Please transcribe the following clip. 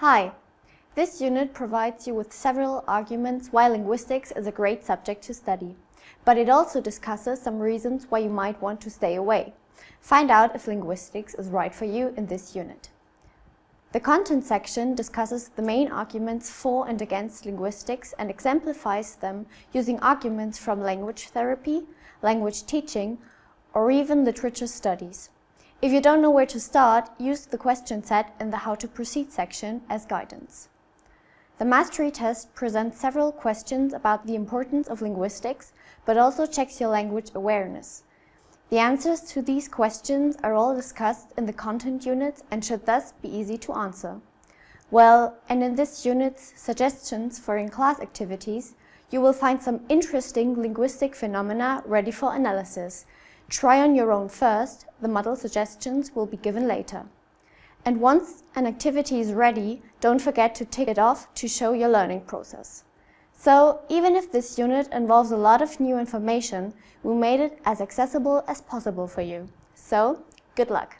Hi! This unit provides you with several arguments why linguistics is a great subject to study, but it also discusses some reasons why you might want to stay away. Find out if linguistics is right for you in this unit. The content section discusses the main arguments for and against linguistics and exemplifies them using arguments from language therapy, language teaching, or even literature studies. If you don't know where to start, use the question set in the How to Proceed section as guidance. The mastery test presents several questions about the importance of linguistics, but also checks your language awareness. The answers to these questions are all discussed in the content units and should thus be easy to answer. Well, and in this unit's suggestions for in-class activities, you will find some interesting linguistic phenomena ready for analysis, Try on your own first, the model suggestions will be given later. And once an activity is ready, don't forget to tick it off to show your learning process. So, even if this unit involves a lot of new information, we made it as accessible as possible for you. So, good luck!